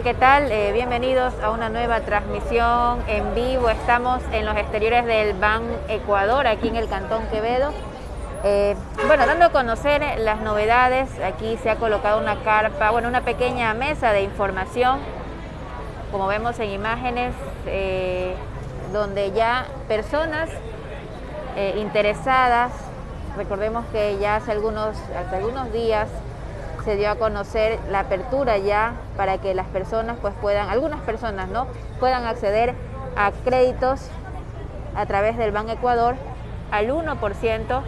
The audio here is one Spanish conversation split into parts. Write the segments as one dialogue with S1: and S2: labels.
S1: ¿Qué tal? Eh, bienvenidos a una nueva transmisión en vivo. Estamos en los exteriores del Ban Ecuador, aquí en el Cantón Quevedo. Eh, bueno, dando a conocer las novedades, aquí se ha colocado una carpa, bueno, una pequeña mesa de información, como vemos en imágenes, eh, donde ya personas interesadas, recordemos que ya hace algunos, hace algunos días se dio a conocer la apertura ya para que las personas pues puedan, algunas personas no, puedan acceder a créditos a través del Banco Ecuador al 1%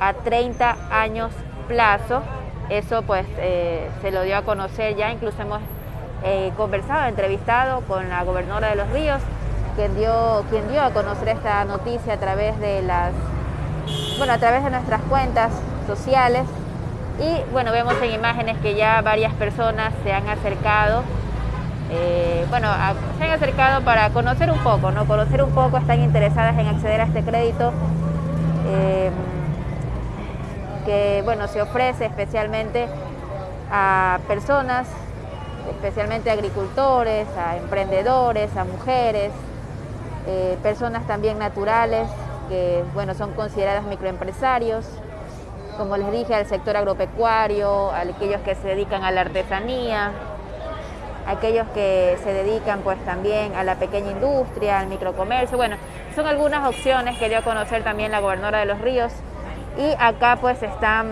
S1: a 30 años plazo. Eso pues eh, se lo dio a conocer ya, incluso hemos eh, conversado, entrevistado con la gobernadora de Los Ríos, quien dio, quien dio a conocer esta noticia a través de las, bueno, a través de nuestras cuentas sociales y bueno, vemos en imágenes que ya varias personas se han acercado, eh, bueno, se han acercado para conocer un poco, ¿no? Conocer un poco, están interesadas en acceder a este crédito eh, que, bueno, se ofrece especialmente a personas, especialmente agricultores, a emprendedores, a mujeres, eh, personas también naturales que, bueno, son consideradas microempresarios, como les dije, al sector agropecuario, a aquellos que se dedican a la artesanía, aquellos que se dedican pues también a la pequeña industria, al microcomercio. Bueno, son algunas opciones que dio a conocer también la gobernadora de Los Ríos y acá pues están,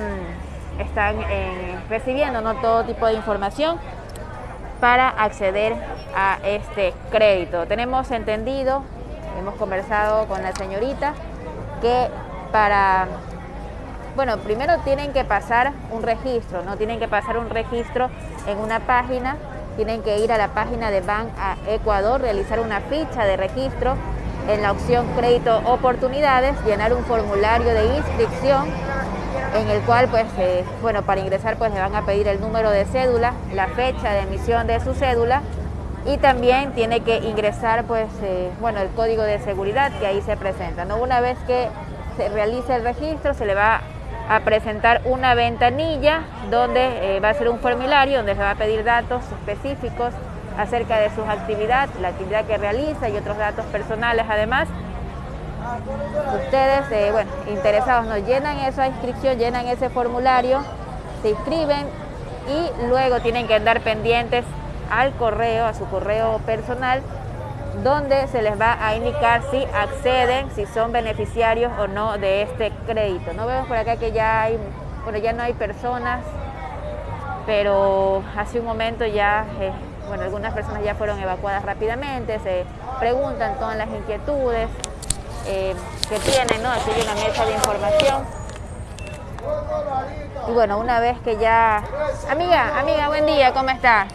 S1: están eh, recibiendo ¿no? todo tipo de información para acceder a este crédito. Tenemos entendido, hemos conversado con la señorita, que para bueno, primero tienen que pasar un registro, ¿no? Tienen que pasar un registro en una página, tienen que ir a la página de Bank a Ecuador, realizar una ficha de registro en la opción crédito oportunidades, llenar un formulario de inscripción en el cual, pues, eh, bueno, para ingresar, pues le van a pedir el número de cédula, la fecha de emisión de su cédula y también tiene que ingresar, pues, eh, bueno, el código de seguridad que ahí se presenta, ¿no? Una vez que se realice el registro, se le va a presentar una ventanilla donde eh, va a ser un formulario donde se va a pedir datos específicos acerca de sus actividades, la actividad que realiza y otros datos personales además. Ustedes, eh, bueno, interesados, nos llenan esa inscripción, llenan ese formulario, se inscriben y luego tienen que andar pendientes al correo, a su correo personal, donde se les va a indicar si acceden, si son beneficiarios o no de este crédito. No vemos por acá que ya hay, bueno, ya no hay personas, pero hace un momento ya, eh, bueno, algunas personas ya fueron evacuadas rápidamente, se preguntan todas las inquietudes eh, que tienen, ¿no? Aquí hay una mesa de información. Y bueno, una vez que ya... Amiga, amiga, buen día, ¿cómo está?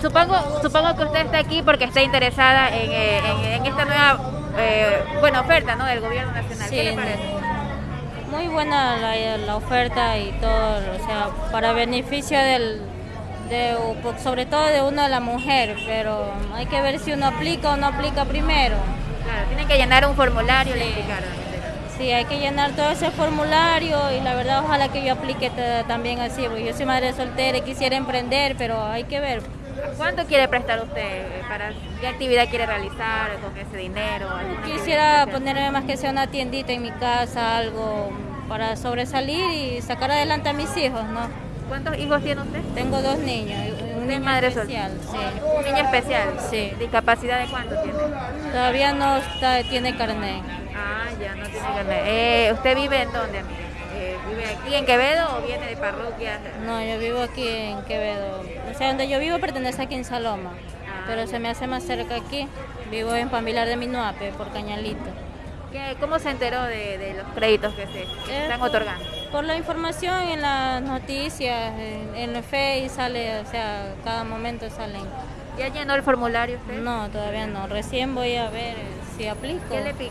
S1: Supongo, supongo que usted está aquí porque está interesada en, eh, esta nueva eh, buena oferta ¿no? del gobierno nacional. ¿Qué le parece?
S2: Muy buena la, oferta y todo, o sea, para beneficio del, de, sobre todo de una la mujer, pero hay que ver si uno aplica o no aplica primero.
S1: Claro, tienen que llenar un formulario, le indicaron.
S2: Sí, hay que llenar todo ese formulario y la verdad ojalá que yo aplique también así, porque yo soy madre soltera y quisiera emprender, pero hay que ver.
S1: ¿Cuánto quiere prestar usted? Para, ¿Qué actividad quiere realizar con ese dinero?
S2: Quisiera ponerme más que sea una tiendita en mi casa, algo para sobresalir y sacar adelante a mis hijos, ¿no?
S1: ¿Cuántos hijos tiene usted?
S2: Tengo dos niños. Un niño madre especial, sí.
S1: ¿Un niño especial?
S2: Sí.
S1: ¿Discapacidad de cuánto tiene?
S2: Todavía no está, tiene carnet.
S1: Ah, ya no tiene carnet. Eh, ¿Usted vive en dónde, amiga? Eh, ¿Vive aquí en Quevedo o viene de parroquia?
S2: No, yo vivo aquí en Quevedo. O sea, donde yo vivo pertenece aquí en Saloma, ah, pero se me hace más cerca aquí. Vivo en Pambilar de Minuape, por Cañalito.
S1: ¿Qué, ¿Cómo se enteró de, los créditos que se eh, están otorgando?
S2: Por la información en las noticias, en, en el Face sale, o sea, cada momento salen.
S1: ¿Ya llenó el formulario usted?
S2: No, todavía no. Recién voy a ver aplico.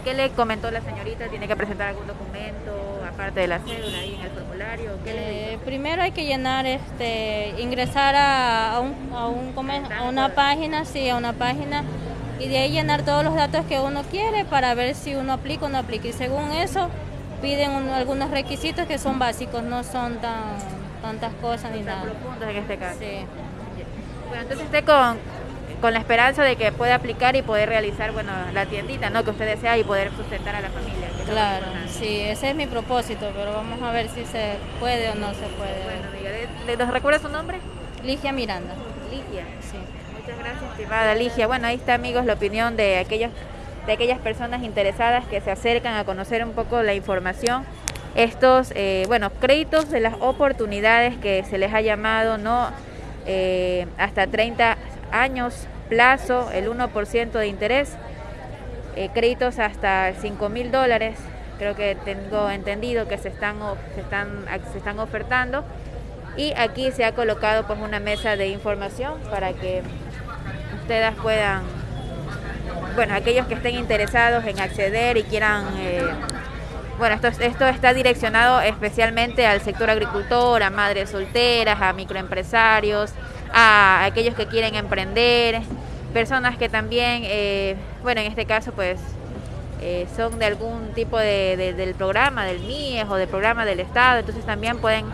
S1: ¿Qué le, comentó la señorita? ¿Tiene que presentar algún documento aparte de la cédula ahí en el formulario?
S2: Eh, primero hay que llenar, este, ingresar a, un, a, un, a una página, sí, a una página y de ahí llenar todos los datos que uno quiere para ver si uno aplica o no aplica. Y según eso piden algunos requisitos que son básicos, no son tan tantas cosas ni nada.
S1: profundos en este caso.
S2: Sí.
S1: entonces esté con, con la esperanza de que pueda aplicar y poder realizar, bueno, la tiendita, ¿no? Que usted desea y poder sustentar a la familia.
S2: Claro, sí, ese es mi propósito, pero vamos a ver si se puede o no se puede.
S1: Bueno, amiga, ¿nos recuerda su nombre?
S2: Ligia Miranda.
S1: Ligia. Sí. Muchas gracias, estimada Ligia. Bueno, ahí está, amigos, la opinión de aquellos de aquellas personas interesadas que se acercan a conocer un poco la información. Estos, eh, bueno, créditos de las oportunidades que se les ha llamado, ¿no? Eh, hasta 30 años plazo, el 1% de interés, eh, créditos hasta 5 mil dólares, creo que tengo entendido que se están, se están, se están ofertando. Y aquí se ha colocado pues una mesa de información para que ustedes puedan, bueno, aquellos que estén interesados en acceder y quieran, eh, bueno, esto, esto está direccionado especialmente al sector agricultor, a madres solteras, a microempresarios, a aquellos que quieren emprender, personas que también, eh, bueno, en este caso pues eh, son de algún tipo de, del programa, del MIES o del programa del Estado, entonces también pueden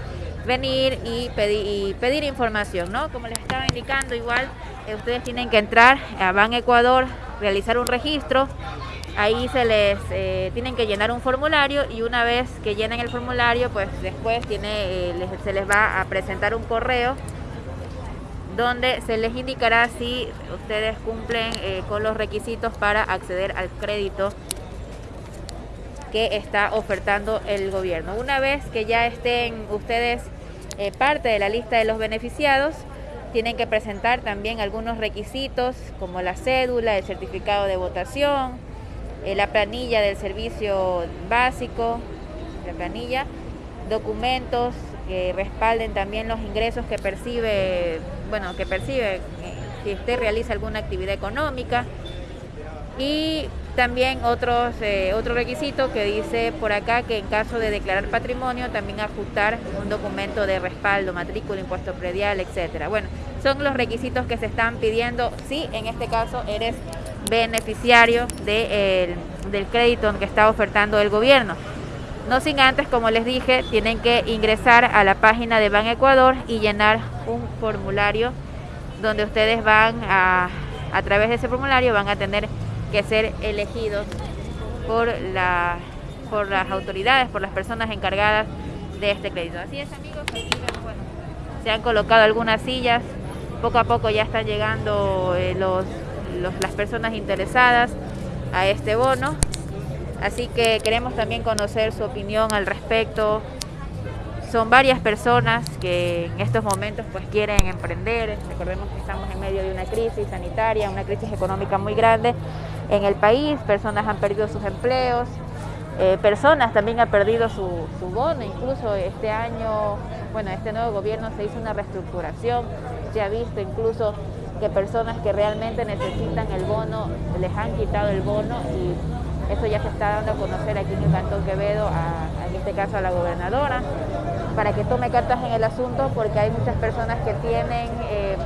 S1: venir y pedir, y pedir información, ¿no? Como les estaba indicando, igual eh, ustedes tienen que entrar a Ban Ecuador, realizar un registro, ahí se les tienen que llenar un formulario y una vez que llenen el formulario, pues después tiene, se les va a presentar un correo donde se les indicará si ustedes cumplen eh, con los requisitos para acceder al crédito que está ofertando el gobierno. Una vez que ya estén ustedes eh, parte de la lista de los beneficiados, tienen que presentar también algunos requisitos como la cédula, el certificado de votación, eh, la planilla del servicio básico, la planilla, documentos que respalden también los ingresos que percibe, bueno, que percibe si usted realiza alguna actividad económica. Y también otros, eh, otro requisito que dice por acá que en caso de declarar patrimonio también ajustar un documento de respaldo, matrícula, impuesto predial, etcétera. Bueno, son los requisitos que se están pidiendo si en este caso eres beneficiario de, del crédito que está ofertando el gobierno. No sin antes, como les dije, tienen que ingresar a la página de Ban Ecuador y llenar un formulario donde ustedes van a, a través de ese formulario van a tener que ser elegidos por, la, por las autoridades, por las personas encargadas de este crédito. Así es amigos, se han colocado algunas sillas, poco a poco ya están llegando eh, los, las personas interesadas a este bono Así que queremos también conocer su opinión al respecto. Son varias personas que en estos momentos pues quieren emprender. Recordemos que estamos en medio de una crisis sanitaria, una crisis económica muy grande en el país. Personas han perdido sus empleos, eh, personas también han perdido su, su, bono. Incluso este año, bueno, este nuevo gobierno se hizo una reestructuración. Se ha visto incluso que personas que realmente necesitan el bono les han quitado el bono y eso ya se está dando a conocer aquí en el Cantón Quevedo, en este caso a la gobernadora, para que tome cartas en el asunto porque hay muchas personas que tienen eh,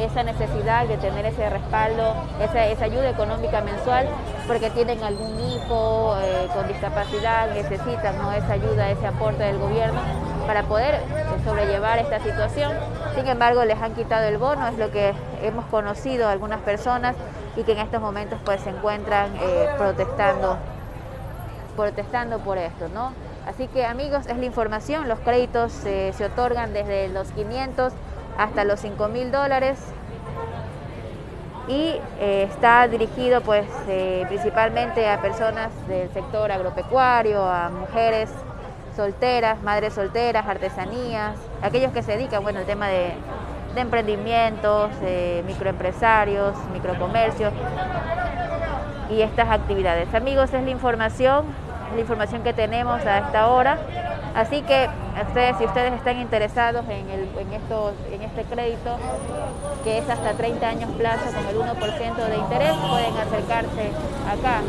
S1: esa necesidad de tener ese respaldo, esa, ayuda económica mensual, porque tienen algún hijo eh, con discapacidad, necesitan esa ayuda, ese aporte del gobierno para poder eh, sobrellevar esta situación. Sin embargo, les han quitado el bono, es lo que hemos conocido algunas personas y que en estos momentos pues se encuentran eh, protestando, protestando por esto, ¿no? Así que amigos, es la información, los créditos se otorgan desde los 500 hasta los 5 mil dólares y eh, está dirigido pues eh, principalmente a personas del sector agropecuario, a mujeres solteras, madres solteras, artesanías, aquellos que se dedican bueno al tema de de emprendimientos, microempresarios, microcomercios y estas actividades. Amigos, es la información, la información que tenemos a esta hora. Así que ustedes, si ustedes están interesados en, el, en, estos, en este crédito, que es hasta 30 años plazo con el 1% de interés, pueden acercarse acá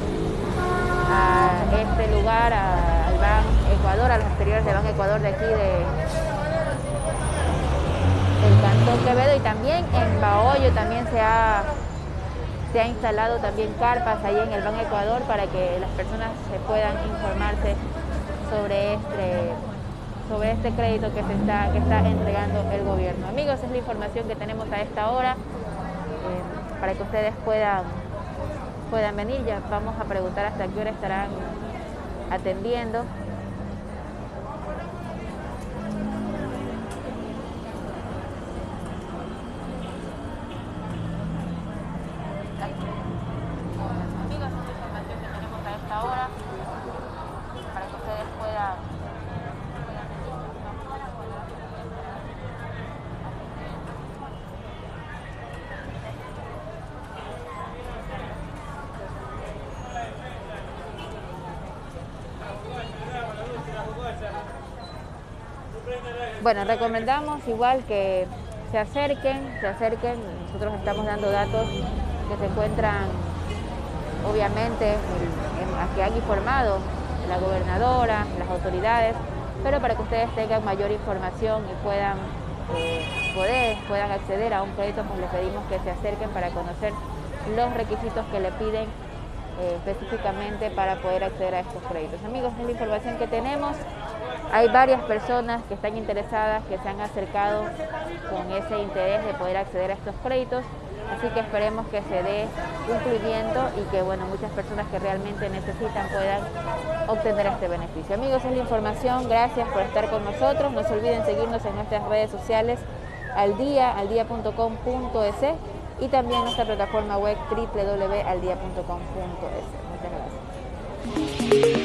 S1: a este lugar, al Ban Ecuador, a los exteriores del Ban Ecuador de aquí de, el Cantón Quevedo y también en Bahoyo también se ha, se ha instalado también carpas ahí en el Ban Ecuador para que las personas se puedan informarse sobre este, sobre este crédito que, se está, que está entregando el gobierno. Amigos, es la información que tenemos a esta hora eh, para que ustedes puedan, puedan venir. Ya vamos a preguntar hasta qué hora estarán atendiendo. Bueno, recomendamos igual que se acerquen, se acerquen. Nosotros estamos dando datos que se encuentran, obviamente, a que han informado la gobernadora, las autoridades, pero para que ustedes tengan mayor información y puedan eh, poder, puedan acceder a un crédito, pues les pedimos que se acerquen para conocer los requisitos que le piden eh, específicamente para poder acceder a estos créditos. Amigos, es la información que tenemos. Hay varias personas que están interesadas, que se han acercado con ese interés de poder acceder a estos créditos, así que esperemos que se dé cumplimiento y que bueno, muchas personas que realmente necesitan puedan obtener este beneficio. Amigos, es la información, gracias por estar con nosotros, no se olviden seguirnos en nuestras redes sociales al día, aldia.com.es y también nuestra plataforma web www.aldia.com.es. Muchas gracias.